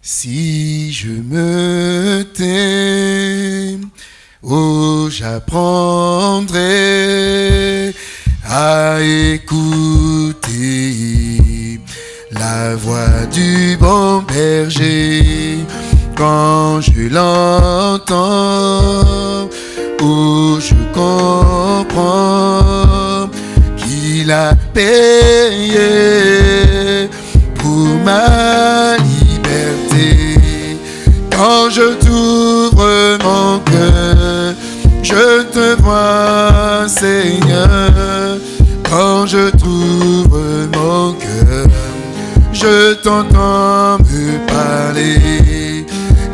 Si je me tais, oh j'apprendrai à écouter la voix du bon berger quand je l'entends, oh je comprends qu'il a payé pour ma. Quand je t'ouvre mon cœur, je te vois, Seigneur. Quand je t'ouvre mon cœur, je t'entends me parler.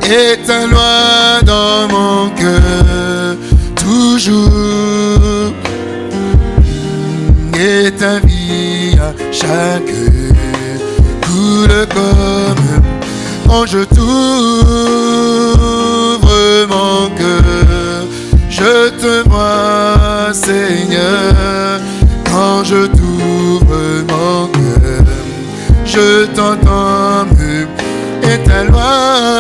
Et ta loi dans mon cœur, toujours. Et ta vie à chaque coule comme quand je t'ouvre mon cœur, je te vois, Seigneur. Quand je t'ouvre mon cœur, je t'entends et ta loi,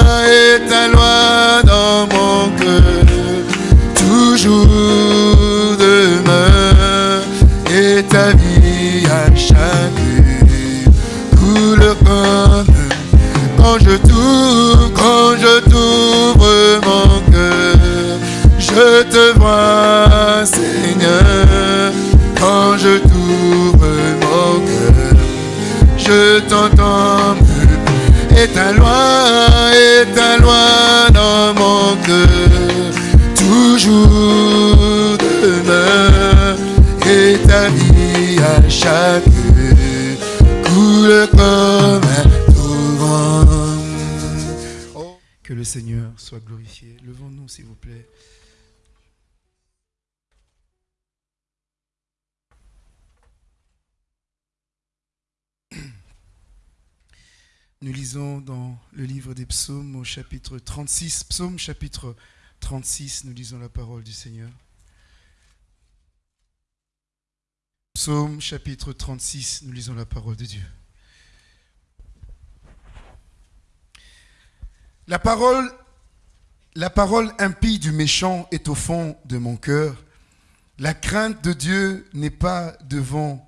Seigneur soit glorifié. Levons-nous, s'il vous plaît. Nous lisons dans le livre des psaumes au chapitre 36, psaume chapitre 36, nous lisons la parole du Seigneur. Psaume chapitre 36, nous lisons la parole de Dieu. La parole, impie du méchant est au fond de mon cœur. La crainte de Dieu n'est pas devant,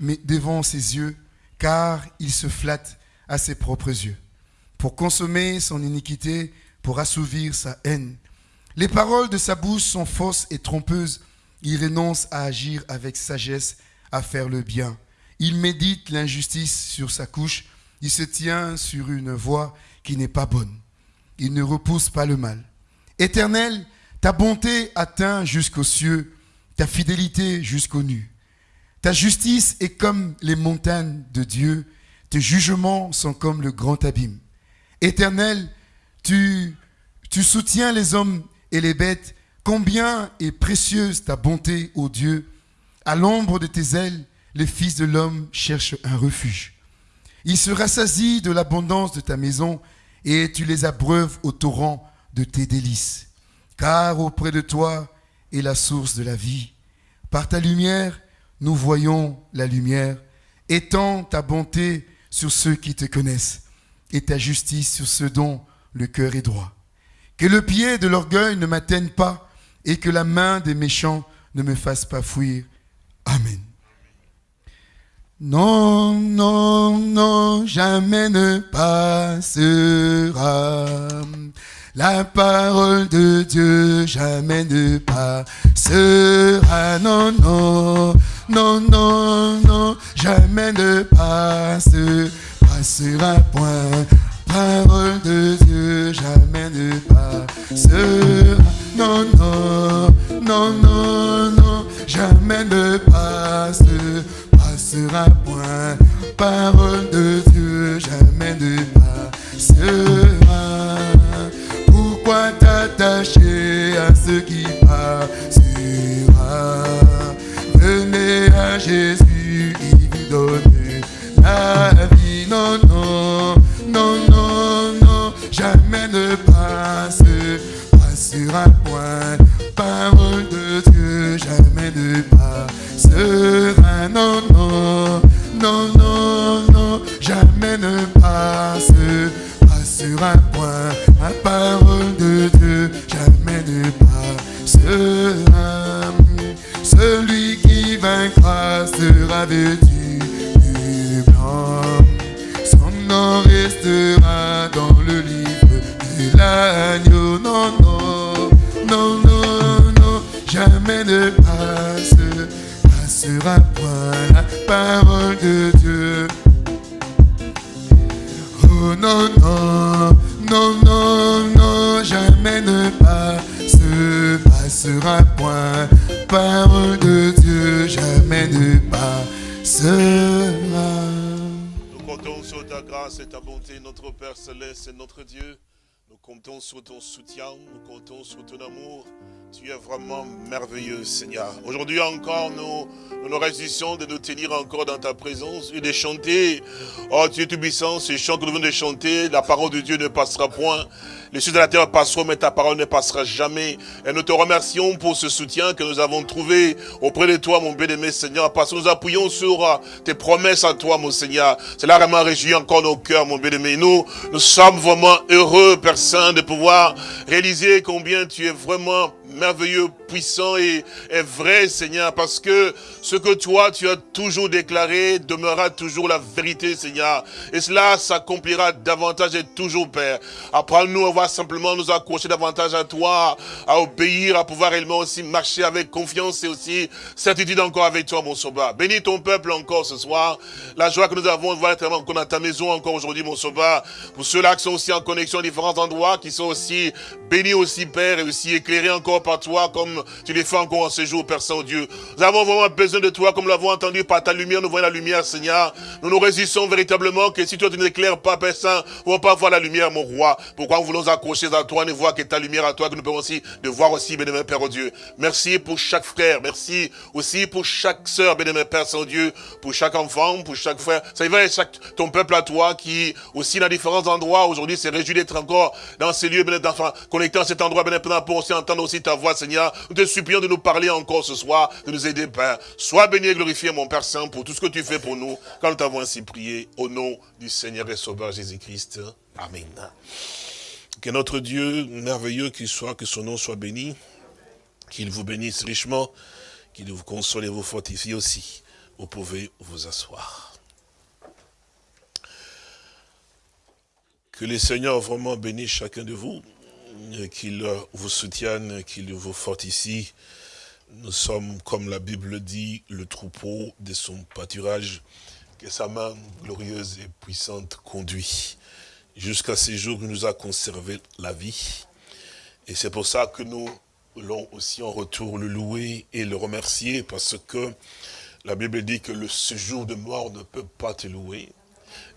mais devant ses yeux, car il se flatte à ses propres yeux, pour consommer son iniquité, pour assouvir sa haine. Les paroles de sa bouche sont fausses et trompeuses. Il renonce à agir avec sagesse, à faire le bien. Il médite l'injustice sur sa couche. Il se tient sur une voie qui n'est pas bonne. Il ne repousse pas le mal. Éternel, ta bonté atteint jusqu'aux cieux, ta fidélité jusqu'aux nues. Ta justice est comme les montagnes de Dieu, tes jugements sont comme le grand abîme. Éternel, tu, soutiens les hommes et les bêtes. Combien est précieuse ta bonté, ô Dieu. À l'ombre de tes ailes, les fils de l'homme cherchent un refuge. Ils se rassasient de l'abondance de ta maison et tu les abreuves au torrent de tes délices. Car auprès de toi est la source de la vie. Par ta lumière, nous voyons la lumière. Étends ta bonté sur ceux qui te connaissent et ta justice sur ceux dont le cœur est droit. Que le pied de l'orgueil ne m'atteigne pas et que la main des méchants ne me fasse pas fuir. Amen. Non, non, non, jamais ne passera. La parole de Dieu jamais ne passera. Non, non, non, non, non, jamais ne passe, passera point. Parole de Dieu jamais ne passera. Non, non, non, non, non, jamais ne passera point. Parole de Dieu jamais ne passera. Pourquoi t'attacher à ce qui passera? Venez à Jésus, il vous donne la vie. Non, non, non, non, non, jamais ne passe, passera point. Parole non, non, non, non, non, jamais ne passe, pas sur un point, un parole. Dieu. Oh non, non, non, non, jamais ne passe, passera point, parole de Dieu, jamais ne passera. Nous comptons sur ta grâce et ta bonté, notre Père Céleste et notre Dieu. Nous comptons sur ton soutien, nous comptons sur ton amour. Tu es vraiment merveilleux, Seigneur. Aujourd'hui encore, nous, nous nous de nous tenir encore dans ta présence et de chanter. Oh, tu es tout puissant, ces chants que nous venons de chanter, la parole de Dieu ne passera point. Les cieux de la terre passeront, mais ta parole ne passera jamais. Et nous te remercions pour ce soutien que nous avons trouvé auprès de toi, mon bien-aimé Seigneur, parce que nous appuyons sur euh, tes promesses à toi, mon Seigneur. Cela vraiment réjouit encore nos cœurs, mon bien-aimé. Nous, nous sommes vraiment heureux, Saint, de pouvoir réaliser combien tu es vraiment merveilleux, puissant et, vrai, Seigneur, parce que ce que toi, tu as toujours déclaré demeurera toujours la vérité, Seigneur. Et cela s'accomplira davantage et toujours, Père. Apprends-nous à voir simplement nous accrocher davantage à toi, à obéir, à pouvoir réellement aussi marcher avec confiance et aussi certitude encore avec toi, mon sauveur. Bénis ton peuple encore ce soir. La joie que nous avons de voir être encore dans ta maison encore aujourd'hui, mon sauveur. Pour ceux-là qui sont aussi en connexion à différents endroits, qui sont aussi bénis aussi, Père, et aussi éclairés encore par toi, comme tu les fais encore en ce jour, Père Saint-Dieu. Nous avons vraiment besoin de toi, comme nous l'avons entendu par ta lumière, nous voyons la lumière, Seigneur. Nous nous résistons véritablement que si toi tu ne éclaires pas, Père Saint, nous ne pas voir la lumière, mon roi. Pourquoi nous voulons accrocher à toi, ne voir que ta lumière à toi, que nous pouvons aussi de voir aussi, bénémoine Père oh Dieu. Merci pour chaque frère, merci aussi pour chaque sœur, bénémoine Père Saint-Dieu, pour chaque enfant, pour chaque frère. Ça y va, chaque, ton peuple à toi, qui aussi dans différents endroits, aujourd'hui, s'est réjoui d'être encore dans ces lieux, bénémoine, connecté à cet endroit, bénémoine, pour aussi entendre aussi ta voix, Seigneur. Nous te supplions de nous parler encore ce soir, de nous aider, Père. Sois béni et glorifié, mon Père Saint, pour tout ce que tu fais pour nous, quand nous t'avons ainsi prié, au nom du Seigneur et Sauveur Jésus-Christ. Amen. Que notre Dieu merveilleux qu'il soit, que son nom soit béni, qu'il vous bénisse richement, qu'il vous console et vous fortifie aussi. Vous pouvez vous asseoir. Que les Seigneurs vraiment bénissent chacun de vous, qu'il vous soutienne, qu'il vous fortifie. Nous sommes, comme la Bible dit, le troupeau de son pâturage, que sa main glorieuse et puissante conduit jusqu'à ce jour il nous a conservé la vie. Et c'est pour ça que nous voulons aussi en retour le louer et le remercier, parce que la Bible dit que le séjour de mort ne peut pas te louer.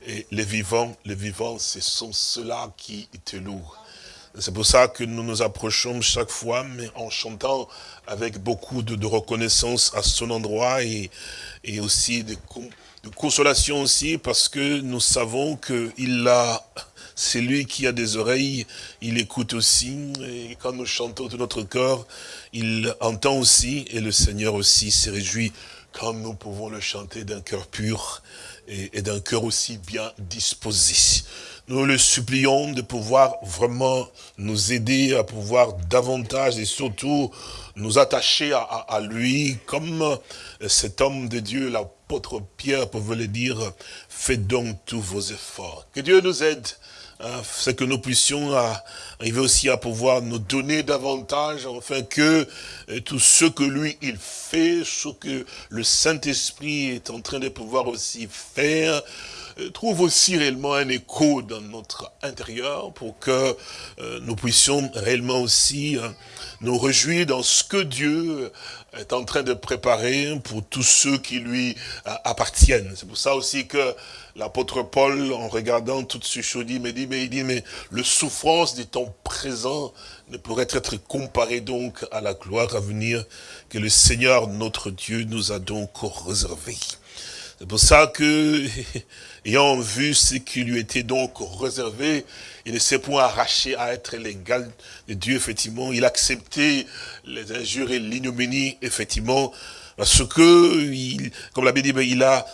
Et les vivants, les vivants, ce sont ceux-là qui te louent. C'est pour ça que nous nous approchons chaque fois, mais en chantant avec beaucoup de, reconnaissance à son endroit et, aussi de, consolation aussi, parce que nous savons qu'il a c'est lui qui a des oreilles, il écoute aussi, et quand nous chantons de notre corps, il entend aussi, et le Seigneur aussi se réjouit quand nous pouvons le chanter d'un cœur pur et, d'un cœur aussi bien disposé. Nous le supplions de pouvoir vraiment nous aider à pouvoir davantage et surtout nous attacher à, à, lui comme cet homme de Dieu, l'apôtre Pierre pouvait le dire, faites donc tous vos efforts. Que Dieu nous aide c'est que nous puissions arriver aussi à pouvoir nous donner davantage, afin que euh, tout ce que lui, il fait, ce que le Saint-Esprit est en train de pouvoir aussi faire, euh, trouve aussi réellement un écho dans notre intérieur pour que euh, nous puissions réellement aussi nous réjouir dans ce que Dieu est en train de préparer pour tous ceux qui lui appartiennent. C'est pour ça aussi que l'apôtre Paul, en regardant toutes ces choses, dit, mais dit, mais il dit, mais le souffrance du temps présent ne pourrait être comparé donc à la gloire à venir que le Seigneur, notre Dieu, nous a donc réservé. C'est pour ça que, ayant vu ce qui lui était donc réservé, il ne s'est point arraché à être l'égal de Dieu, effectivement. Il a accepté les injures et l'ignominie, effectivement, parce que, il, comme la Bible dit, il a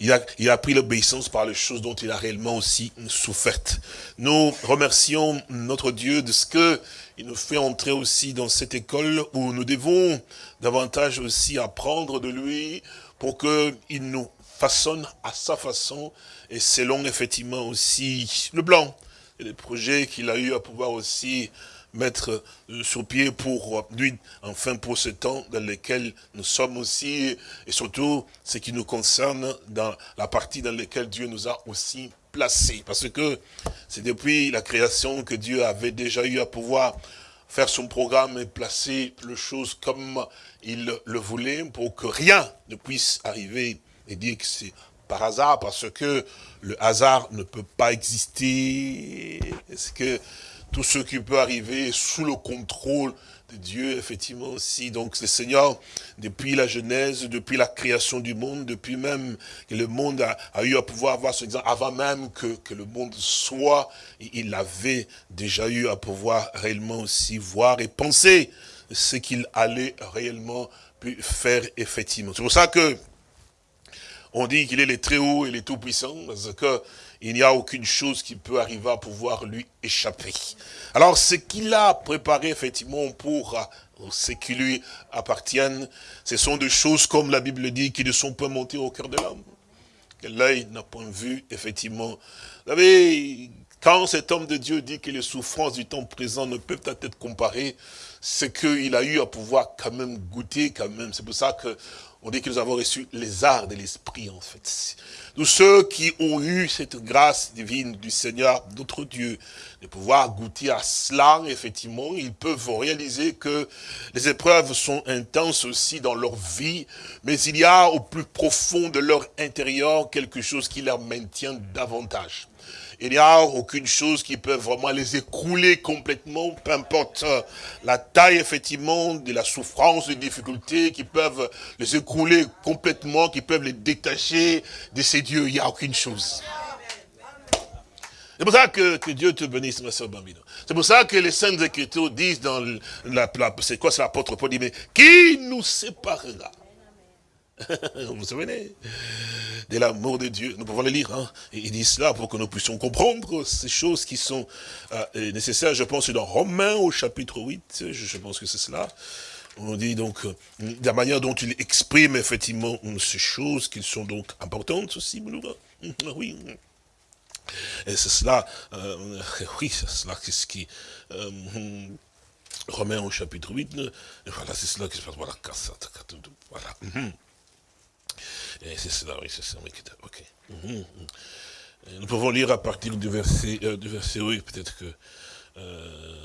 il a, il a pris l'obéissance par les choses dont il a réellement aussi souffert. Nous remercions notre Dieu de ce que il nous fait entrer aussi dans cette école où nous devons davantage aussi apprendre de lui pour qu'il nous façonne à sa façon et selon effectivement aussi le blanc et les projets qu'il a eu à pouvoir aussi mettre euh, sur pied pour lui, enfin pour ce temps dans lequel nous sommes aussi, et surtout ce qui nous concerne dans la partie dans laquelle Dieu nous a aussi placés. Parce que c'est depuis la création que Dieu avait déjà eu à pouvoir faire son programme et placer les choses comme il le voulait pour que rien ne puisse arriver et dire que c'est par hasard, parce que le hasard ne peut pas exister. Est-ce que tout ce qui peut arriver est sous le contrôle de Dieu, effectivement aussi. Donc le Seigneur, depuis la Genèse, depuis la création du monde, depuis même que le monde a, eu à pouvoir avoir ce exemple, avant même que, que le monde soit, il avait déjà eu à pouvoir réellement aussi voir et penser ce qu'il allait réellement faire effectivement. C'est pour ça que on dit qu'il est le très haut et le tout puissant, parce qu'il n'y a aucune chose qui peut arriver à pouvoir lui échapper. Alors, ce qu'il a préparé effectivement pour euh, ce qui lui appartiennent, ce sont des choses, comme la Bible dit, qui ne sont pas montées au cœur de l'homme. Que l'œil n'a point vu, effectivement. Vous savez, quand cet homme de Dieu dit que les souffrances du temps présent ne peuvent être comparées, c'est qu'il a eu à pouvoir quand même goûter, quand même. C'est pour ça que on dit que nous avons reçu les arts de l'esprit, en fait. Tous ceux qui ont eu cette grâce divine du Seigneur, notre Dieu, de pouvoir goûter à cela, effectivement, ils peuvent réaliser que les épreuves sont intenses aussi dans leur vie, mais il y a au plus profond de leur intérieur quelque chose qui leur maintient davantage. Il n'y a aucune chose qui peut vraiment les écrouler complètement, peu importe la taille, effectivement, de la souffrance, des difficultés qui peuvent les écrouler complètement, qui peuvent les détacher de ces dieux. Il n'y a aucune chose. C'est pour ça que, Dieu te bénisse, ma soeur Bambino. C'est pour ça que les saintes écritures disent dans la, c'est quoi, c'est l'apôtre Paul dit, mais qui nous séparera Vous vous souvenez? De l'amour de Dieu. Nous pouvons le lire. Hein. il dit cela pour que nous puissions comprendre ces choses qui sont euh, nécessaires. Je pense dans Romains au chapitre 8. Je, pense que c'est cela. On dit donc euh, la manière dont il exprime effectivement ces choses qui sont donc importantes aussi. Oui. Et c'est cela, euh, oui, c'est cela ce qui... Romains au chapitre 8, voilà, c'est cela qui se passe, voilà, voilà. Et c'est cela, oui, c'est ça. Ok. Mhm, mhm. Nous pouvons lire à partir du verset, euh, du verset oui, peut-être que... Euh,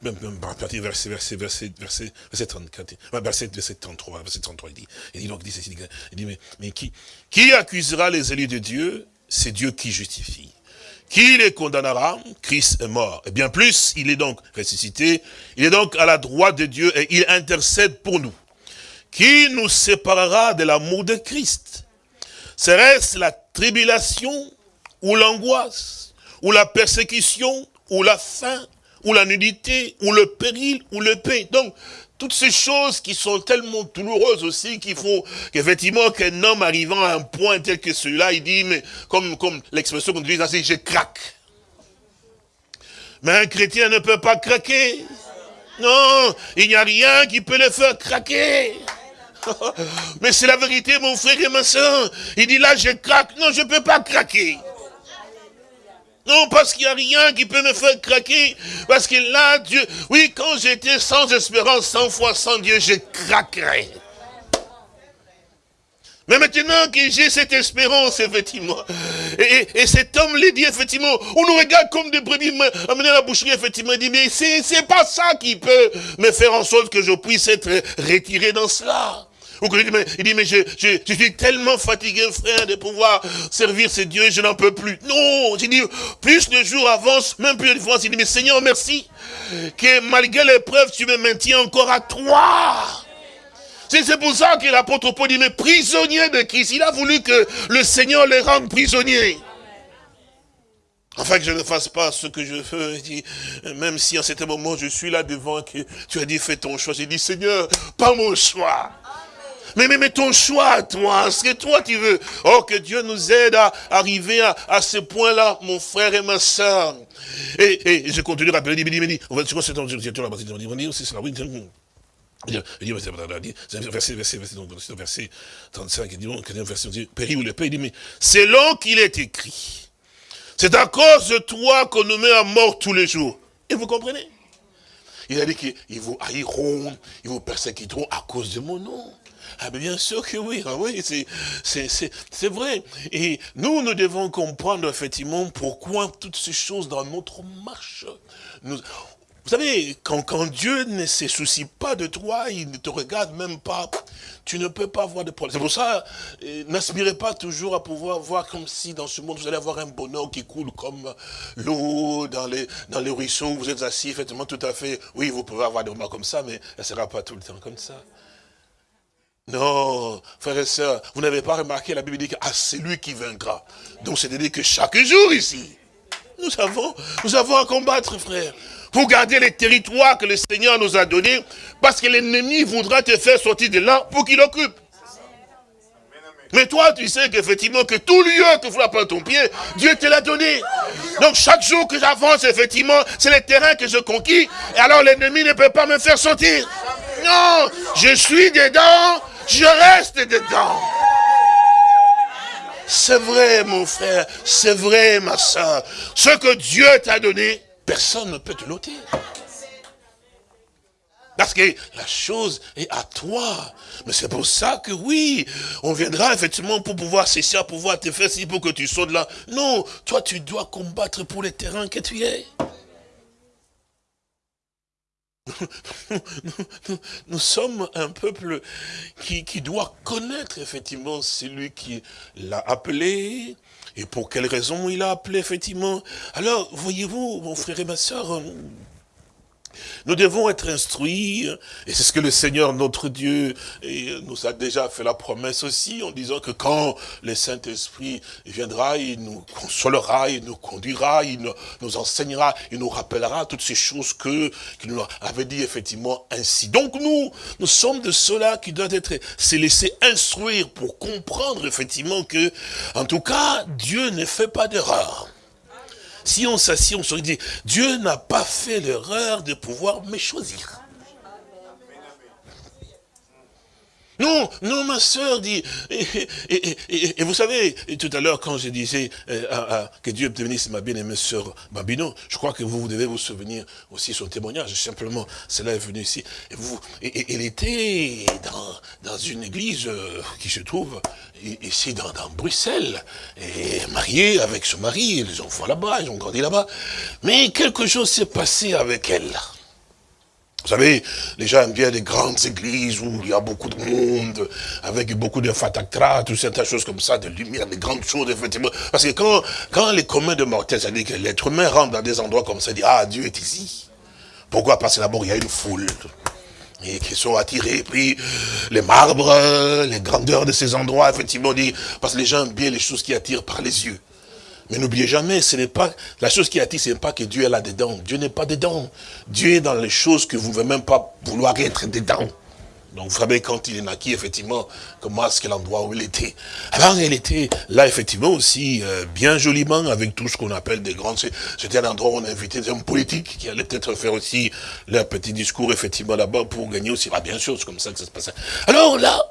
même, partir du verset, verset, verset, verset, verset 34, verset, verset 33, verset 33, il dit, il dit donc, il dit, il dit mais, mais qui, qui accusera les élus de Dieu? C'est Dieu qui justifie. Qui les condamnera? Christ est mort. Et bien plus, il est donc ressuscité, il est donc à la droite de Dieu et il intercède pour nous. Qui nous séparera de l'amour de Christ Serait-ce la tribulation ou l'angoisse ou la persécution ou la faim ou la nudité ou le péril ou le paix Donc, toutes ces choses qui sont tellement douloureuses aussi, qu'il faut qu'effectivement qu'un homme arrivant à un point tel que celui-là, il dit, mais comme, comme l'expression qu'on utilise ainsi, je craque. Mais un chrétien ne peut pas craquer. Non, il n'y a rien qui peut le faire craquer. Mais c'est la vérité, mon frère et ma soeur. Il dit là, je craque. Non, je ne peux pas craquer. Non, parce qu'il n'y a rien qui peut me faire craquer. Parce que là, Dieu, oui, quand j'étais sans espérance, sans foi, sans Dieu, je craquerais. Mais maintenant que j'ai cette espérance, effectivement, et, cet homme l'a dit, effectivement, on nous regarde comme des brebis amenés à la boucherie, effectivement, il dit, mais c'est pas ça qui peut me faire en sorte que je puisse être retiré dans cela. Il dit, mais, je, suis tellement fatigué, frère, de pouvoir servir ces dieux, je n'en peux plus. Non, j'ai dit, plus le jour avance, même plus de fois, il dit, mais Seigneur, merci, que malgré l'épreuve, tu me maintiens encore à toi. C'est pour ça que l'apôtre Paul dit, mais prisonnier de Christ, il a voulu que le Seigneur les rende prisonniers. Afin que je ne fasse pas ce que je veux. Même si en certain moment je suis là devant, que tu as dit fais ton choix. J'ai dit Seigneur, pas mon choix. Mais, mais, ton choix, toi, ce que toi tu veux. Oh, que Dieu nous aide à arriver à, ce point-là, mon frère et ma soeur. Et, je continue à rappeler, il dit, il on va, vois, c'est il dit, verset, verset, verset, verset 35, il dit, verset, péri ou le paix, il dit, mais selon qu'il est écrit, c'est à cause de toi qu'on nous met à mort tous les jours. Et vous comprenez Il a dit qu'ils vous haïront, ils vous persécuteront à cause de mon nom. Ah bien sûr que oui, ah oui, c'est vrai. Et nous, nous devons comprendre effectivement pourquoi toutes ces choses dans notre marche. Vous savez, quand, quand Dieu ne se soucie pas de toi, il ne te regarde même pas, tu ne peux pas avoir de problème. C'est pour ça, euh, n'aspirez pas toujours à pouvoir voir comme si dans ce monde, vous allez avoir un bonheur qui coule comme l'eau dans les, dans les ruisseaux, vous êtes assis, effectivement, tout à fait. Oui, vous pouvez avoir des moments comme ça, mais ça ne sera pas tout le temps comme ça. Non, frères et sœurs, vous n'avez pas remarqué, la Bible dit que ah, c'est lui qui vaincra. Donc c'est-à-dire que chaque jour ici, nous avons, nous avons à combattre, frère pour garder les territoires que le Seigneur nous a donnés, parce que l'ennemi voudra te faire sortir de là pour qu'il occupe. Mais toi, tu sais qu'effectivement, que tout lieu que vous pas ton pied, Dieu te l'a donné. Donc chaque jour que j'avance, effectivement, c'est le terrain que je conquis, et alors l'ennemi ne peut pas me faire sortir. Non, je suis dedans, je reste dedans. C'est vrai, mon frère, c'est vrai, ma soeur. Ce que Dieu t'a donné, Personne ne peut te l'ôter. Parce que la chose est à toi. Mais c'est pour ça que oui, on viendra effectivement pour pouvoir cesser, pour pouvoir te faire si pour que tu sautes là. Non, toi tu dois combattre pour les terrains que tu es. Nous, sommes un peuple qui, qui doit connaître effectivement celui qui l'a appelé, et pour quelle raison il a appelé, effectivement. Alors, voyez-vous, mon frère et ma soeur, nous devons être instruits, et c'est ce que le Seigneur, notre Dieu, nous a déjà fait la promesse aussi, en disant que quand le Saint-Esprit viendra, il nous consolera, il nous conduira, il nous, enseignera, il nous rappellera toutes ces choses que qu'il nous avait dit effectivement ainsi. Donc nous, nous sommes de ceux-là qui doivent être, se laisser instruire pour comprendre effectivement que, en tout cas, Dieu ne fait pas d'erreur. Si on s'assied, on se dit, Dieu n'a pas fait l'erreur de pouvoir me choisir. Non, non, ma soeur dit, et, vous savez, tout à l'heure, quand je disais euh, que Dieu bénisse ma bien-aimée sœur Babino, je crois que vous, devez vous souvenir aussi son témoignage, simplement, cela est venu ici. Et vous, elle était dans, dans une église euh, qui se trouve ici dans, dans, Bruxelles, et mariée avec son mari, les enfants là-bas, ils ont grandi là-bas, mais quelque chose s'est passé avec elle. Vous savez, les gens aiment bien les grandes églises où il y a beaucoup de monde, avec beaucoup de fatactra, toutes certaines choses comme ça, de lumière, de grandes choses, effectivement. Parce que quand, quand les communs de mortels, c'est-à-dire que l'être humain rentre dans des endroits comme ça, dit, ah, Dieu est ici. Pourquoi? Parce que d'abord, il y a une foule et qui sont attirés, puis les marbres, les grandeurs de ces endroits, effectivement, dit, parce que les gens aiment bien les choses qui attirent par les yeux. Mais n'oubliez jamais, ce n'est pas, la chose qui attire, ce n'est pas que Dieu est là-dedans. Dieu n'est pas dedans. Dieu est dans les choses que vous ne pouvez même pas vouloir être dedans. Donc vous savez, quand il est naquit, effectivement, comment est-ce que l'endroit où il était? Alors il était là, effectivement, aussi, euh, bien joliment, avec tout ce qu'on appelle des grands... C'était un endroit où on invitait des hommes politiques qui allaient peut-être faire aussi leur petit discours, effectivement, là-bas, pour gagner aussi. Ah, bien sûr, c'est comme ça que ça se passait. Alors là,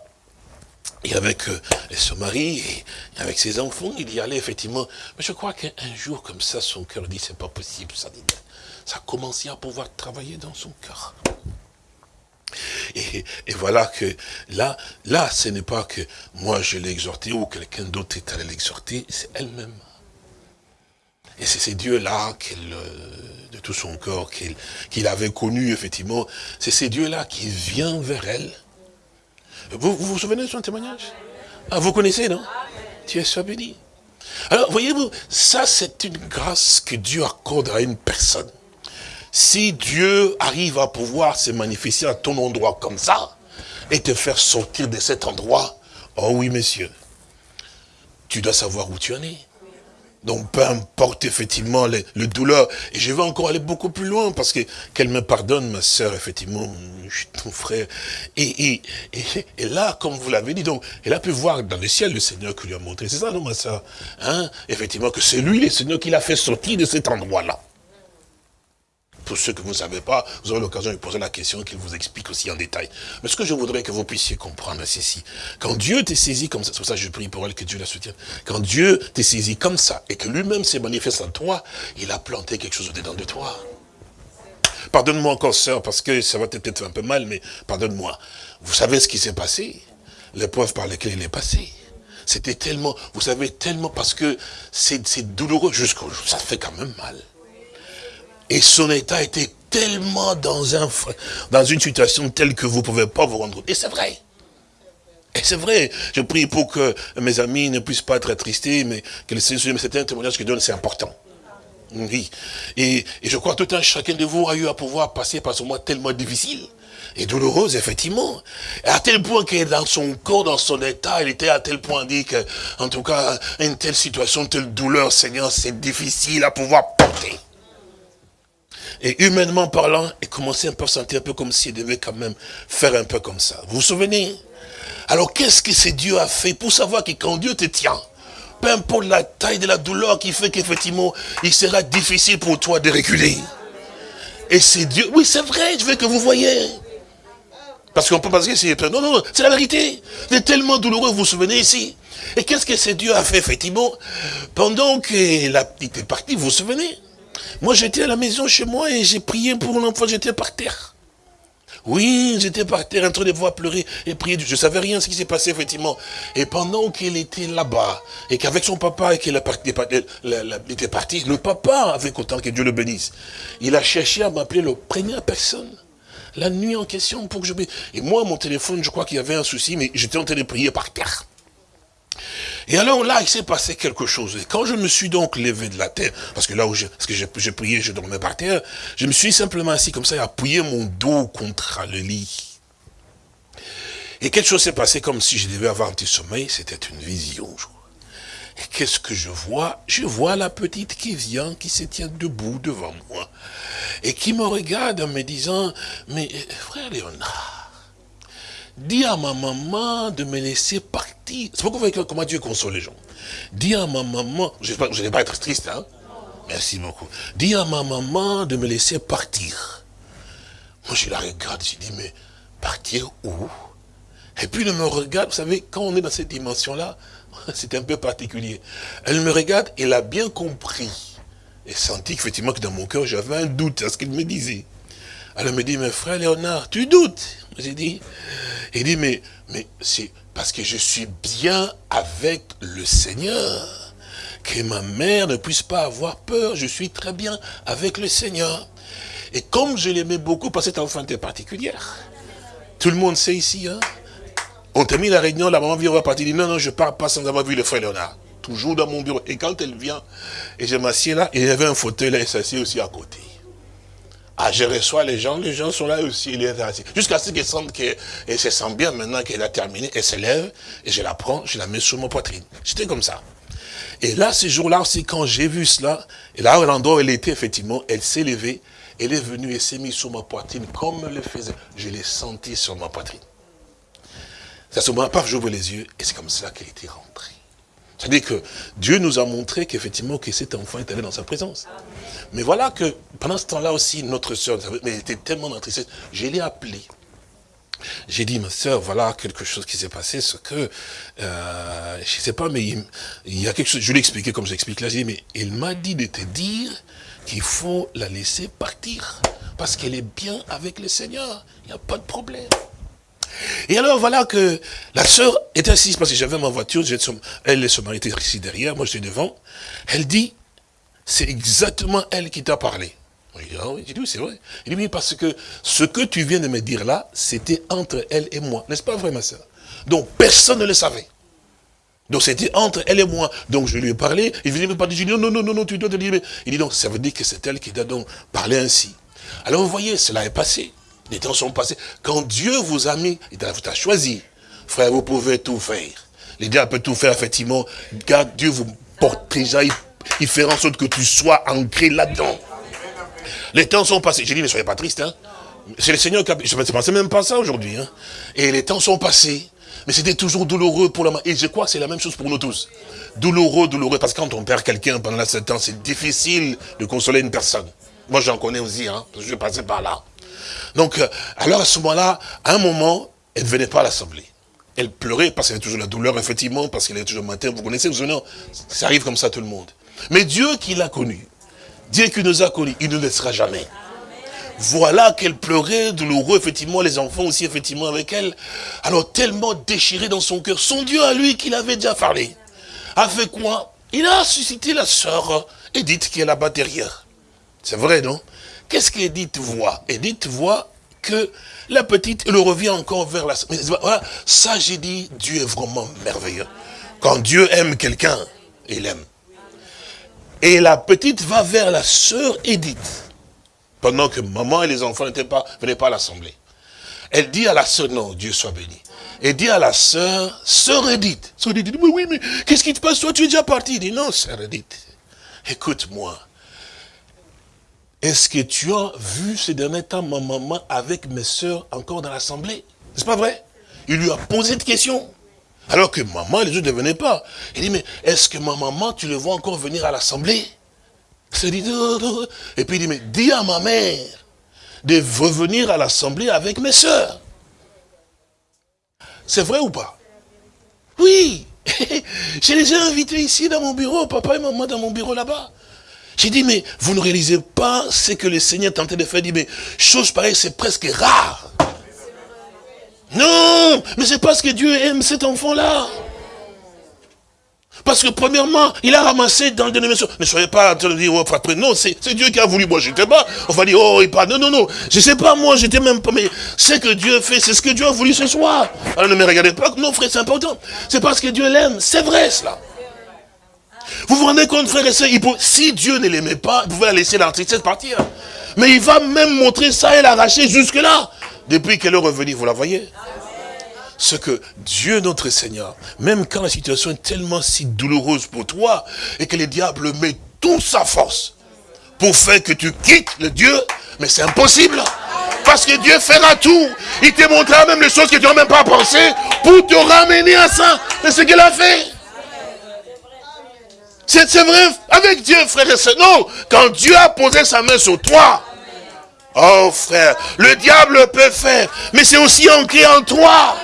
et avec euh, son mari, et avec ses enfants, il y allait effectivement. Mais je crois qu'un jour, comme ça, son cœur dit, c'est pas possible, ça dit. Ça à pouvoir travailler dans son cœur. Et, voilà que là, là, ce n'est pas que moi je l'ai exhorté ou quelqu'un d'autre est allé l'exhorter, c'est elle-même. Et c'est ces dieux-là euh, de tout son corps, qu'il avait connu, effectivement, c'est ces dieux-là qui viennent vers elle vous, vous, souvenez de son témoignage? Ah, Vous connaissez, non? Es soit béni. Alors, voyez-vous, ça c'est une grâce que Dieu accorde à une personne. Si Dieu arrive à pouvoir se manifester à ton endroit comme ça, et te faire sortir de cet endroit, oh oui, messieurs, tu dois savoir où tu en es. Donc peu importe effectivement le, douleur. Et je vais encore aller beaucoup plus loin parce que qu'elle me pardonne, ma sœur, effectivement, je suis ton frère. Et, et, et, là, comme vous l'avez dit, donc, elle a pu voir dans le ciel le Seigneur qui lui a montré. C'est ça, non, ma sœur? Hein? Effectivement, que c'est lui, le Seigneur, qui l'a fait sortir de cet endroit-là. Pour ceux que vous ne savez pas, vous aurez l'occasion de poser la question qu'il vous explique aussi en détail. Mais ce que je voudrais que vous puissiez comprendre, c'est si, quand Dieu t'est saisi comme ça, c'est pour ça que je prie pour elle, que Dieu la soutienne, quand Dieu t'est saisi comme ça, et que lui-même s'est manifesté en toi, il a planté quelque chose au-dedans de toi. pardonne-moi encore, sœur, parce que ça va peut-être un peu mal, mais pardonne-moi. Vous savez ce qui s'est passé? L'épreuve par laquelle il est passé. C'était tellement, vous savez, tellement, parce que c'est douloureux jusqu'au jour, ça fait quand même mal. Et son état était tellement dans, un, dans une situation telle que vous ne pouvez pas vous rendre compte. Et c'est vrai. Et c'est vrai, je prie pour que mes amis ne puissent pas être attristés, mais que le Seigneur, c'est un témoignage que donne, c'est important. Oui. Et, et, je crois que tout un chacun de vous a eu à pouvoir passer par ce mois tellement difficile et douloureuse, effectivement. à tel point que dans son corps, dans son état, il était à tel point dit que, en tout cas, une telle situation, telle douleur, Seigneur, c'est difficile à pouvoir porter. Et humainement parlant, il commençait un peu à sentir un peu comme s'il devait quand même faire un peu comme ça. Vous vous souvenez? Alors qu'est-ce que ce Dieu a fait pour savoir que quand Dieu te tient, peu importe la taille de la douleur qui fait qu'effectivement, il sera difficile pour toi de reculer. Et c'est Dieu. Oui, c'est vrai, je veux que vous voyez. Parce qu'on peut penser que c'est... Non, non, c'est la vérité. C'est tellement douloureux, vous vous souvenez ici. Et qu'est-ce que ce Dieu a fait, effectivement? Pendant que la petite partie, vous vous souvenez? Moi, j'étais à la maison chez moi et j'ai prié pour mon enfant, j'étais par terre. Oui, j'étais par terre en train de voir pleurer et prier. Je ne savais rien ce qui s'est passé, effectivement. Et pendant qu'il était là-bas, et qu'avec son papa, et qu'il était parti, le papa, avec autant que Dieu le bénisse, il a cherché à m'appeler le première personne. La nuit en question pour que je... Et moi, mon téléphone, je crois qu'il y avait un souci, mais j'étais en train de prier par terre. Et alors là, il s'est passé quelque chose. Et quand je me suis donc levé de la terre, parce que là où je, parce que j'ai prié, je dormais par terre, je me suis simplement assis comme ça et appuyé mon dos contre le lit. Et quelque chose s'est passé comme si je devais avoir un petit sommeil, c'était une vision. Et qu'est-ce que je vois? Je vois la petite qui vient, qui se tient debout devant moi, et qui me regarde en me disant, mais frère Léonard, Dis à ma maman de me laisser partir. C'est pourquoi vous voyez comment Dieu console les gens. Dis à ma maman, je ne vais pas être triste, hein. Merci beaucoup. Dis à ma maman de me laisser partir. Moi, je la regarde, je dis, mais partir où? Et puis, elle me regarde, vous savez, quand on est dans cette dimension-là, c'est un peu particulier. Elle me regarde, elle a bien compris. Et senti effectivement que dans mon cœur, j'avais un doute à ce qu'elle me disait. Elle me dit, mais frère Léonard, tu doutes? J'ai dit, il dit, mais, mais c'est parce que je suis bien avec le Seigneur. Que ma mère ne puisse pas avoir peur, je suis très bien avec le Seigneur. Et comme je l'aimais beaucoup, parce que cette enfant était particulière. Tout le monde sait ici, hein. On termine la réunion, la maman vient, on va partir, dit, non, non, je pars pas sans avoir vu le frère Léonard. Toujours dans mon bureau. Et quand elle vient, et je m'assieds là, il y avait un fauteuil là, et s'assied aussi à côté. Ah, je reçois les gens, les gens sont là aussi, il est assis. Jusqu'à ce qu'elle sente qu'elle se sent bien maintenant qu'elle a terminé, elle se lève, et je la prends, je la mets sur mon poitrine. J'étais comme ça. Et là, ce jour-là aussi, quand j'ai vu cela, et là, l'endroit où elle était, effectivement, elle s'est levée, elle est venue et s'est mise sur ma poitrine, comme elle le faisait. Je l'ai senti sur ma poitrine. C'est à ce moment, paf, j'ouvre les yeux, et c'est comme cela qu'elle était rentrée. C'est-à-dire que Dieu nous a montré qu'effectivement, que cet enfant est allé dans sa présence. Mais voilà que, pendant ce temps-là aussi, notre soeur, elle était tellement dans je l'ai appelée. J'ai dit, ma soeur, voilà quelque chose qui s'est passé, ce que, euh, je ne sais pas, mais il, y a quelque chose, je lui ai expliqué comme j'explique là, j'ai dit, mais il m'a dit de te dire qu'il faut la laisser partir, parce qu'elle est bien avec le Seigneur, il n'y a pas de problème. Et alors voilà que la sœur est assise, parce que j'avais ma voiture, elle et son mari étaient ici derrière, moi j'étais devant. Elle dit, c'est exactement elle qui t'a parlé. J'ai dit, ah oui, oui c'est vrai. Il dit, oui, parce que ce que tu viens de me dire là, c'était entre elle et moi. N'est-ce pas vrai, ma sœur? Donc, personne ne le savait. Donc, c'était entre elle et moi. Donc, je lui ai parlé. Il venait me parler. Je lui ai dit, non, non, non, non, tu dois te dire. Il dit, donc, ça veut dire que c'est elle qui t'a donc parlé ainsi. Alors, vous voyez, cela est passé. Les temps sont passés. Quand Dieu vous a mis, il t'a choisi, frère, vous pouvez tout faire. Les diable peut tout faire, effectivement. Car Dieu vous porte déjà, il, fait en sorte que tu sois ancré là-dedans. Les temps sont passés. J'ai dit, ne soyez pas triste. Hein. C'est le Seigneur qui a... Je ne pensais même pas ça aujourd'hui. Hein. Et les temps sont passés. Mais c'était toujours douloureux pour la Et je crois que c'est la même chose pour nous tous. Douloureux, douloureux. Parce que quand on perd quelqu'un pendant sept ans, c'est difficile de consoler une personne. Moi, j'en connais aussi. Hein, parce que je passais par là. Donc, euh, alors à ce moment-là, à un moment, elle ne venait pas à l'assemblée. Elle pleurait parce qu'elle avait toujours la douleur, effectivement, parce qu'elle avait toujours le matin. Vous connaissez, vous savez, ça arrive comme ça à tout le monde. Mais Dieu qui l'a connu, Dieu qui nous a connus, il ne laissera jamais. voilà qu'elle pleurait, douloureux, effectivement, les enfants aussi, effectivement, avec elle. Alors, tellement déchiré dans son cœur. Son Dieu à lui, qu'il avait déjà parlé, a fait quoi? Il a suscité la sœur Edith, qui est là-bas derrière. C'est vrai, non? Qu'est-ce qu'Edith voit Edith voit que la petite, elle revient encore vers la... Voilà, ça j'ai dit, Dieu est vraiment merveilleux. Quand Dieu aime quelqu'un, il aime. Et la petite va vers la sœur Edith. Pendant que maman et les enfants n'étaient pas, venaient pas à l'assemblée. Elle dit à la sœur, non, Dieu soit béni. Elle dit à la sœur, sœur Edith. Sœur Edith dit, oui, mais qu'est-ce qui te passe? Toi, tu es déjà parti. Il dit, non, sœur Edith, écoute-moi. Est-ce que tu as vu ces derniers temps ma maman avec mes sœurs encore dans l'assemblée? C'est pas vrai? Il lui a posé cette question. Alors que maman, les autres ne venaient pas. Il dit, mais est-ce que ma maman, tu le vois encore venir à l'assemblée? Dit, et puis il dit, mais dis à ma mère de revenir à l'assemblée avec mes sœurs. C'est vrai ou pas? Oui. Je les ai invités ici dans mon bureau, papa et maman dans mon bureau là-bas. J'ai dit, mais vous ne réalisez pas ce que le Seigneur tentait de faire. Il dit, mais chose pareille, c'est presque rare. Non, mais c'est parce que Dieu aime cet enfant-là. Parce que premièrement, il a ramassé dans le dénomination. Ne soyez pas en train de dire, oh, non, c'est Dieu qui a voulu. Moi, j'étais pas. On va dire, oh, il parle. Non, non, non. Je sais pas, moi, j'étais même pas. Mais ce que Dieu fait, c'est ce que Dieu a voulu ce soir. Alors ne me regardez pas. Non, frère, c'est important. C'est parce que Dieu l'aime. C'est vrai, cela. Vous vous rendez compte, frère et soeur, si Dieu ne l'aimait pas, il pouvait la laisser la tristesse partir. Mais il va même montrer ça et l'arracher jusque-là. Depuis qu'elle est revenue, vous la voyez? Ce que Dieu notre Seigneur, même quand la situation est tellement si douloureuse pour toi, et que le diable met toute sa force pour faire que tu quittes le Dieu, mais c'est impossible. Parce que Dieu fera tout. Il te montrera même les choses que tu n'as même pas pensé pour te ramener à ça. C'est ce qu'il a fait. C'est vrai, avec Dieu, frère et soeur. Non, quand Dieu a posé sa main sur toi, oh frère, le diable peut faire, mais c'est aussi ancré en toi.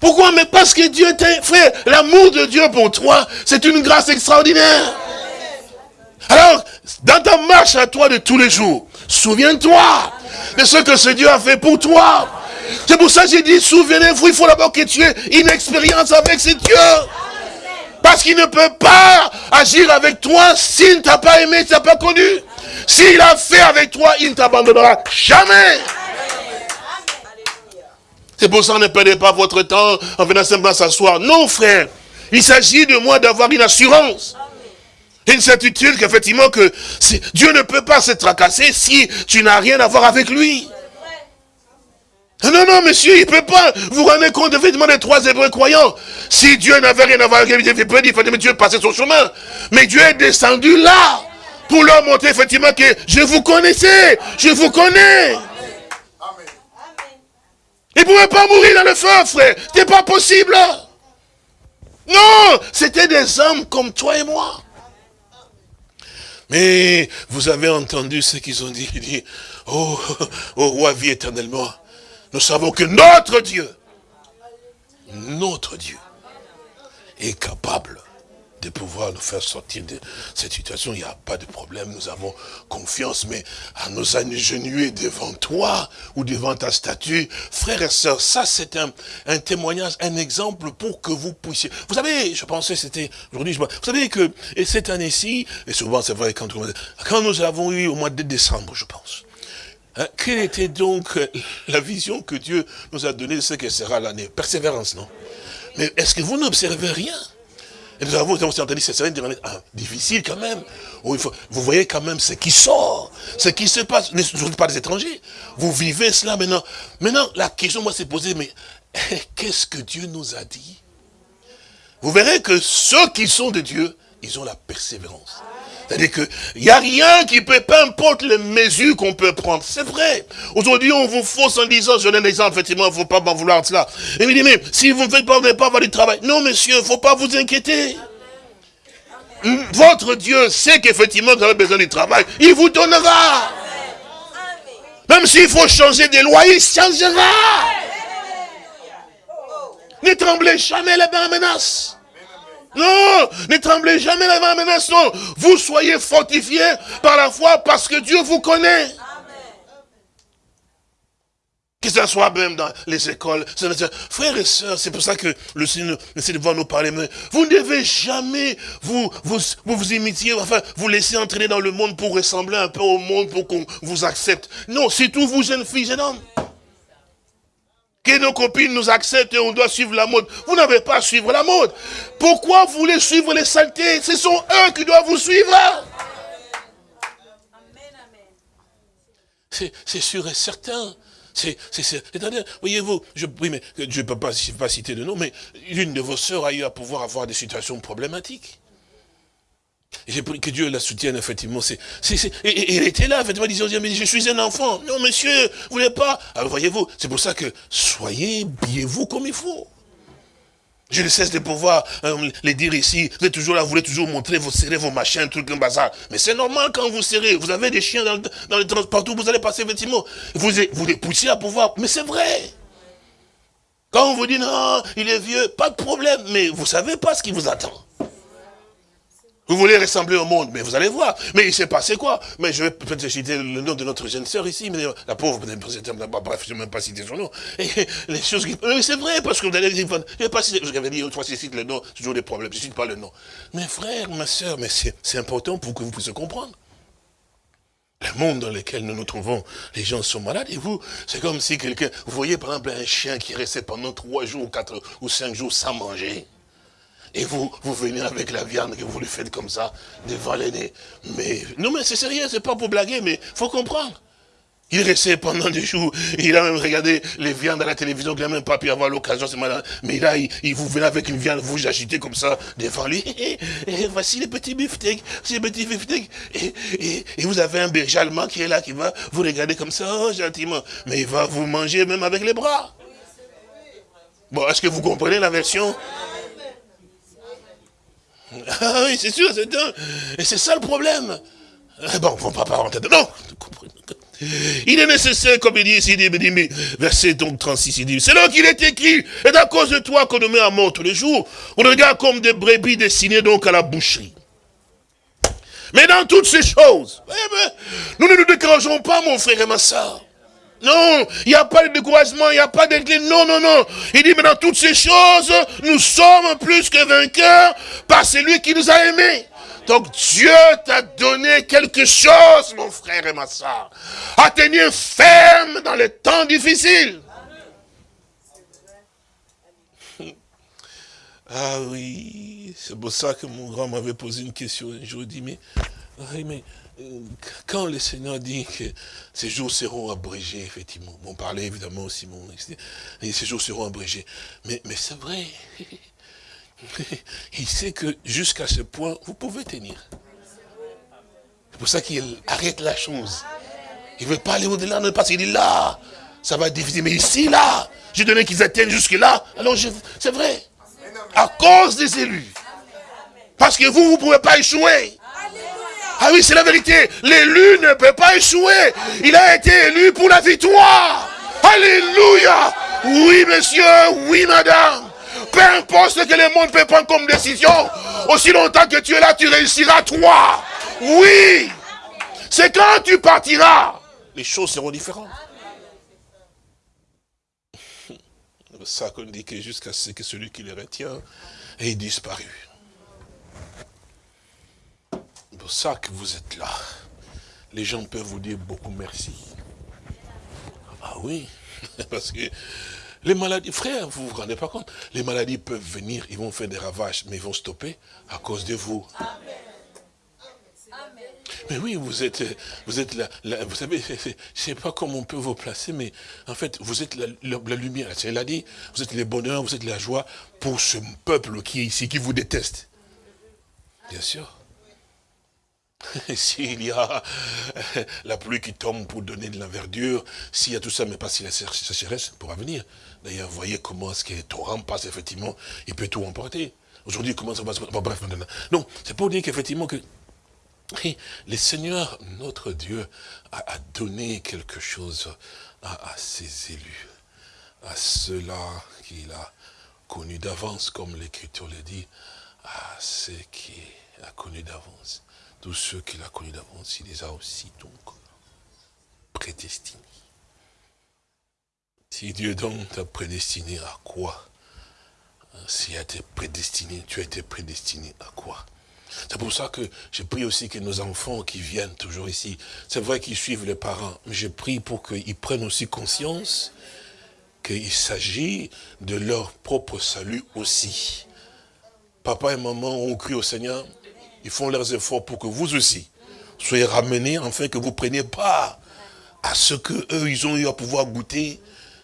Pourquoi? Mais parce que Dieu t'a... Frère, l'amour de Dieu pour toi, c'est une grâce extraordinaire. Alors, dans ta marche à toi de tous les jours, souviens-toi de ce que ce Dieu a fait pour toi. C'est pour ça que j'ai dit, souvenez-vous, il faut d'abord que tu aies une expérience avec ce Dieu. Parce qu'il ne peut pas agir avec toi s'il ne t'a pas aimé, s'il ne t'a pas connu. S'il a fait avec toi, il ne t'abandonnera jamais. C'est pour ça ne perdez pas votre temps en venant simplement s'asseoir. Non, frère. Il s'agit de moi d'avoir une assurance. Une certitude qu'effectivement que Dieu ne peut pas se tracasser si tu n'as rien à voir avec lui. Non, non, monsieur, il ne peut pas. Vous rendez compte, effectivement, des trois hébreux croyants. Si Dieu n'avait rien à voir avec lui, il peut dire, mais Dieu passait son chemin. Mais Dieu est descendu là, pour leur montrer, effectivement, que je vous connaissais, je vous connais. Il ne pouvait pas mourir dans le feu, frère. C'était pas possible. Non, c'était des hommes comme toi et moi. Mais vous avez entendu ce qu'ils ont dit. Ils dit, oh, oh roi, vie éternellement. Nous savons que notre Dieu, notre Dieu, est capable de pouvoir nous faire sortir de cette situation. Il n'y a pas de problème, nous avons confiance, mais à nous agenouiller devant toi ou devant ta statue, frères et sœurs, ça c'est un, un, témoignage, un exemple pour que vous puissiez... Vous savez, je pensais c'était aujourd'hui, vous savez que et cette année-ci, et souvent c'est vrai, quand, quand nous avons eu au mois de décembre, je pense, hein, quelle était donc la vision que Dieu nous a donnée de ce que sera l'année? Persévérance, non? Mais est-ce que vous n'observez rien? Et nous avons entendu, c'est une ah, difficile quand même. vous voyez quand même ce qui sort, ce qui se passe. Ne sont pas des étrangers. Vous vivez cela maintenant. Maintenant, la question, moi, c'est posée, mais qu'est-ce que Dieu nous a dit? Vous verrez que ceux qui sont de Dieu, ils ont la persévérance. C'est-à-dire qu'il n'y a rien qui peut, peu importe les mesures qu'on peut prendre. C'est vrai. Aujourd'hui, on vous fausse en disant, je donne l'exemple, effectivement, il ne faut pas m'en vouloir de cela. Et il dit, mais si vous ne faites pas, vous n'allez pas avoir du travail. Non, monsieur, il ne faut pas vous inquiéter. Votre Dieu sait qu'effectivement, vous avez besoin du travail. Il vous donnera. Même s'il faut changer des lois, il changera. Ne tremblez jamais la menace. Non, ne tremblez jamais la main menace, non. Vous soyez fortifiés par la foi parce que Dieu vous connaît. Que ce soit même dans les écoles. Frères et sœurs, c'est pour ça que le Seigneur essaie de voir nous parler. Mais vous ne devez jamais vous, vous, vous, vous imitier, enfin, vous laisser entraîner dans le monde pour ressembler un peu au monde, pour qu'on vous accepte. Non, c'est tout vous, jeunes filles, jeunes hommes. Que nos copines nous acceptent et on doit suivre la mode. Vous n'avez pas à suivre la mode. Pourquoi vous voulez suivre les saletés? Ce sont eux qui doivent vous suivre. C'est sûr et certain. C'est, voyez-vous, je, oui, mais je ne peux pas, pas citer de nom, mais l'une de vos sœurs a eu à pouvoir avoir des situations problématiques. J'ai pris que Dieu la soutienne, effectivement. C'est, et, elle était là, effectivement, elle disait, mais je suis un enfant. Non, monsieur, vous voulez pas? Alors, voyez-vous, c'est pour ça que soyez, biez-vous comme il faut. Je ne cesse de pouvoir euh, les dire ici. Vous êtes toujours là, vous voulez toujours montrer vos serrés, vos machins, trucs, un bazar. Mais c'est normal quand vous serrez. Vous avez des chiens dans, dans les transports, vous allez passer, effectivement. Vous, vous les poussez à pouvoir. Mais c'est vrai. Quand on vous dit non, il est vieux, pas de problème. Mais vous savez pas ce qui vous attend. Vous voulez ressembler au monde, mais vous allez voir. Mais il s'est passé quoi? Mais je vais peut-être citer le nom de notre jeune sœur ici, mais la pauvre, bref, je ne vais même pas citer son nom. Les choses c'est vrai, parce que vous allez dire, je vais pas citer, je vais dire, une fois je cite le nom, c'est toujours des problèmes, je ne cite pas le nom. Mais frère, ma sœur, mais c'est important pour que vous puissiez comprendre. Le monde dans lequel nous nous trouvons, les gens sont malades, et vous, c'est comme si quelqu'un, vous voyez par exemple un chien qui restait pendant trois jours, quatre ou cinq jours sans manger. Et vous, vous venez avec la viande que vous lui faites comme ça, devant l'aîné. Mais, non mais c'est sérieux, c'est pas pour blaguer, mais faut comprendre. Il restait pendant des jours, il a même regardé les viandes à la télévision, il n'a même pas pu avoir l'occasion, c'est malin. Mais là, il, vous venez avec une viande, vous agitez comme ça devant lui. Et, voici les petits beefsteaks, ces petits beefsteaks. Et, vous avez un berger allemand qui est là, qui va vous regarder comme ça, oh, gentiment. Mais il va vous manger même avec les bras. Bon, est-ce que vous comprenez la version? Ah oui, c'est sûr, c'est un... Et c'est ça le problème. Eh bon, on va pas rentrer dedans. Il est nécessaire, comme il dit ici, mais, verset donc 36, il dit, c'est là qu'il est écrit, et à cause de toi qu'on nous met à mort tous les jours, on regarde comme des brebis destinées donc à la boucherie. Mais dans toutes ces choses, eh ben, nous ne nous décourageons pas, mon frère et ma soeur. Non, il n'y a pas de découragement, il n'y a pas d'inclin. Non, non, non. Il dit, mais dans toutes ces choses, nous sommes plus que vainqueurs par celui qui nous a aimés. Donc Dieu t'a donné quelque chose, mon frère et ma soeur, à tenir ferme dans les temps difficiles. Ah oui, c'est pour ça que mon grand m'avait posé une question un jour, il dit, mais, mais quand le Seigneur dit que ces jours seront abrégés, effectivement, on parlait évidemment aussi, mon, et ces jours seront abrégés, mais, mais c'est vrai, il sait que jusqu'à ce point, vous pouvez tenir. C'est pour ça qu'il arrête la chose. Il ne veut pas aller au-delà, parce qu'il dit là, ça va être difficile, mais ici, là, j'ai donné qu'ils atteignent jusque-là, alors c'est vrai, à cause des élus. Parce que vous, vous ne pouvez pas échouer. Ah oui, c'est la vérité. L'élu ne peut pas échouer. Il a été élu pour la victoire. Alléluia. Oui, monsieur. Oui, madame. Peu importe ce que le monde peut prendre comme décision, aussi longtemps que tu es là, tu réussiras toi. Oui. C'est quand tu partiras, les choses seront différentes. Ça qu'on dit que jusqu'à ce que celui qui les retient ait disparu pour ça que vous êtes là. Les gens peuvent vous dire beaucoup merci. Ah oui, parce que les maladies, frère, vous vous rendez pas compte, les maladies peuvent venir, ils vont faire des ravages, mais ils vont stopper à cause de vous. Mais oui, vous êtes, vous êtes la, vous savez, je ne sais pas comment on peut vous placer, mais en fait, vous êtes la, la lumière. Elle a dit, vous êtes le bonheur, vous êtes la joie pour ce peuple qui est ici, qui vous déteste. Bien sûr. S'il y a la pluie qui tombe pour donner de la verdure, s'il y a tout ça, mais pas si la sécheresse pourra venir. D'ailleurs, voyez comment est-ce que les torrent passe, effectivement, il peut tout emporter. Aujourd'hui, comment ça va se passer? Bref, maintenant. Non, c'est pour dire qu'effectivement, que le Seigneur, notre Dieu, a, donné quelque chose à, ses élus, à ceux-là qu'il a connus d'avance, comme l'Écriture le dit, à ceux qui a connu d'avance. Tous ceux qu'il a connus d'avance, il les a aussi donc prédestinés. Si Dieu donc t'a prédestiné à quoi? Si tu été prédestiné, tu as été prédestiné à quoi? C'est pour ça que je prie aussi que nos enfants qui viennent toujours ici, c'est vrai qu'ils suivent les parents, mais je prie pour qu'ils prennent aussi conscience qu'il s'agit de leur propre salut aussi. Papa et maman ont cru au Seigneur, ils font leurs efforts pour que vous aussi soyez ramenés, afin que vous preniez part à ce que eux ils ont eu à pouvoir goûter,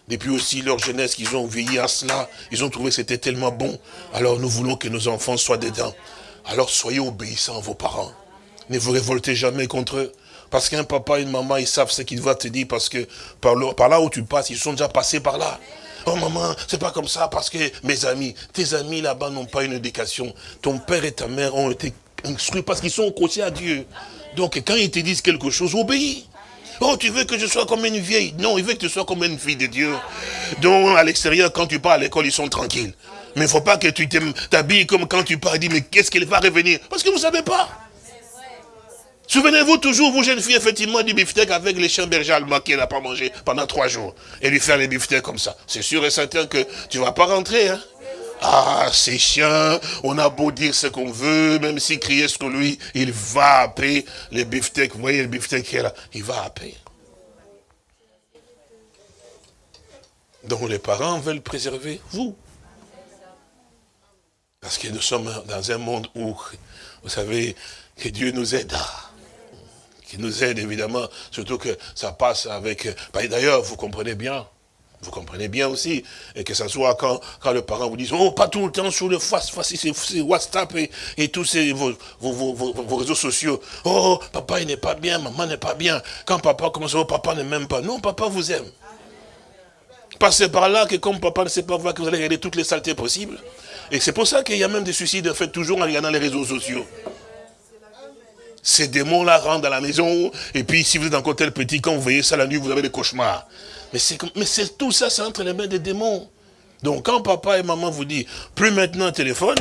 depuis aussi leur jeunesse qu'ils ont veillé à cela, ils ont trouvé que c'était tellement bon. Alors nous voulons que nos enfants soient dedans. Alors soyez obéissants à vos parents. Ne vous révoltez jamais contre eux. Parce qu'un papa et une maman, ils savent ce qu'ils vont te dire parce que par, là où tu passes, ils sont déjà passés par là. Oh maman, c'est pas comme ça parce que mes amis, tes amis là-bas n'ont pas une éducation. Ton père et ta mère ont été parce qu'ils sont accrochés à Dieu. Donc quand ils te disent quelque chose, obéis. Oh, tu veux que je sois comme une vieille? Non, il veut que tu sois comme une fille de Dieu. Donc à l'extérieur, quand tu pars à l'école, ils sont tranquilles. Mais il ne faut pas que tu t'habilles comme quand tu pars et dis, mais qu'est-ce qu'elle va revenir? Parce que vous ne savez pas. Souvenez-vous toujours, vous jeunes filles, effectivement, du beefsteak avec les chiens bergers allemands n'a pas mangé pendant trois jours. Et lui faire les beefsteaks comme ça. C'est sûr et certain que tu ne vas pas rentrer. Hein? Ah, ces chiens, on a beau dire ce qu'on veut, même s'il criait ce lui, il va appeler les beefsteaks. Vous voyez le beefsteak qui est là, il va appeler. Donc les parents veulent préserver vous. Parce que nous sommes dans un monde où, vous savez, que Dieu nous aide. Qui nous aide évidemment, surtout que ça passe avec... Bah, d'ailleurs, vous comprenez bien, vous comprenez bien aussi, et que ce soit quand, quand le parent vous dit, oh, pas tout le temps sur le c'est WhatsApp et, et tous ces, vos, vos, vos, réseaux sociaux. Oh, papa il n'est pas bien, maman n'est pas bien. Quand papa commence, oh, papa ne m'aime pas. Non, papa vous aime. Passez par là que comme papa ne sait pas voir que vous allez regarder toutes les saletés possibles, et c'est pour ça qu'il y a même des suicides fait toujours en regardant les réseaux sociaux. Ces démons-là rentrent dans la maison, et puis si vous êtes encore tel petit, quand vous voyez ça la nuit, vous avez des cauchemars. Mais c'est tout ça, c'est entre les mains des démons. Donc quand papa et maman vous disent, plus maintenant un téléphone,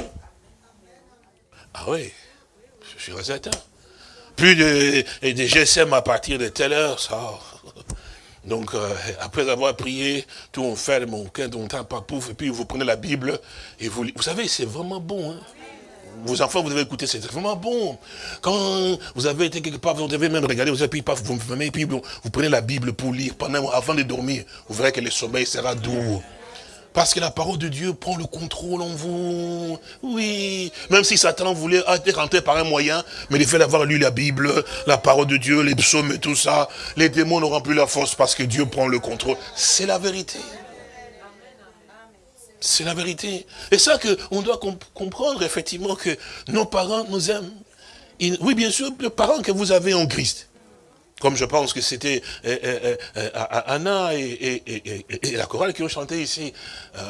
ah oui, je suis certain. Plus de, de GSM à partir de telle heure, ça, donc, euh, après avoir prié, tout on fait, mon cœur, on tape pouf, et puis vous prenez la Bible, et vous Vous savez, c'est vraiment bon, hein. Vos enfants, vous devez écouter, c'est vraiment bon. Quand vous avez été quelque part, vous devez même regarder, vous avez puis, puis vous, prenez la Bible pour lire pendant, avant de dormir. Vous verrez que le sommeil sera doux. Parce que la parole de Dieu prend le contrôle en vous. Oui. Même si Satan voulait rentrer par un moyen, mais il fait d'avoir lu la Bible, la parole de Dieu, les psaumes et tout ça, les démons n'auront plus la force parce que Dieu prend le contrôle. C'est la vérité. C'est la vérité. Et ça que on doit comprendre effectivement que nos parents nous aiment. Oui, bien sûr, les parents que vous avez en Christ. Comme je pense que c'était euh, euh, euh, Anna et, la chorale qui ont chanté ici.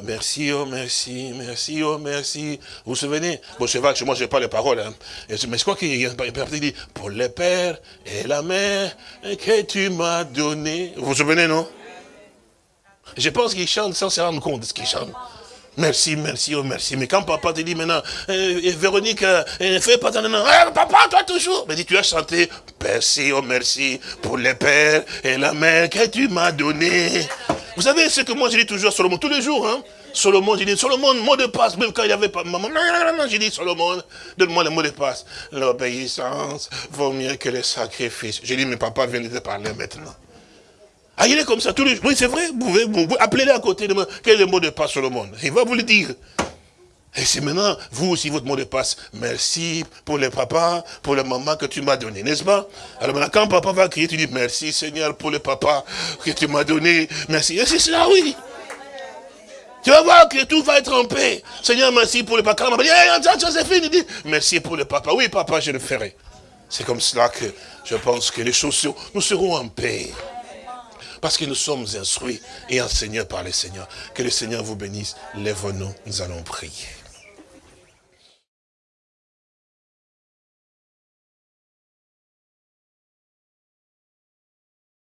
merci, oh merci, merci, oh merci. Vous vous souvenez? Bon, c'est vrai que moi, je n'ai pas les paroles. Hein. Mais je crois qu'il y a un père qui dit, pour le père et la mère que tu m'as donné. Vous vous souvenez, non? Je pense qu'il chante sans se rendre compte de ce qu'il chante. Merci, merci, oh merci. Mais quand papa te dit maintenant, euh, Véronique, euh, ne fais pas nom. Eh, papa, toi toujours. Mais dis, tu as chanté, merci, oh merci, pour les pères et la mère que tu m'as donné. Vous savez ce que moi je dis toujours à Solomon, tous les jours, hein. Solomon, j'ai dit, Solomon, mot de passe, même quand il n'y avait pas maman. Non, non, non, j'ai dit, Solomon, donne-moi le mot de passe. L'obéissance vaut mieux que le sacrifice. J'ai dit, mais papa vient de te parler maintenant. Ah, il est comme ça tous les jours. Oui, c'est vrai, vous pouvez, vous, appelez-le à côté de moi. Quel est le mot de passe sur le monde Il va vous le dire. Et c'est maintenant, vous aussi, votre mot de passe. Merci pour le papa, pour le maman que tu m'as donné, n'est-ce pas? Alors maintenant, quand papa va crier, tu dis merci Seigneur pour le papa que tu m'as donné. Merci. Et c'est cela, oui. Tu vas voir que tout va être en paix. Seigneur, merci pour le papa. Quand dit, c'est fini. Dit, merci pour le papa. Oui, papa, je le ferai. C'est comme cela que je pense que les choses, nous serons en paix. Parce que nous sommes instruits et enseignés par le Seigneur. Que le Seigneur vous bénisse. Lève-nous, nous allons prier.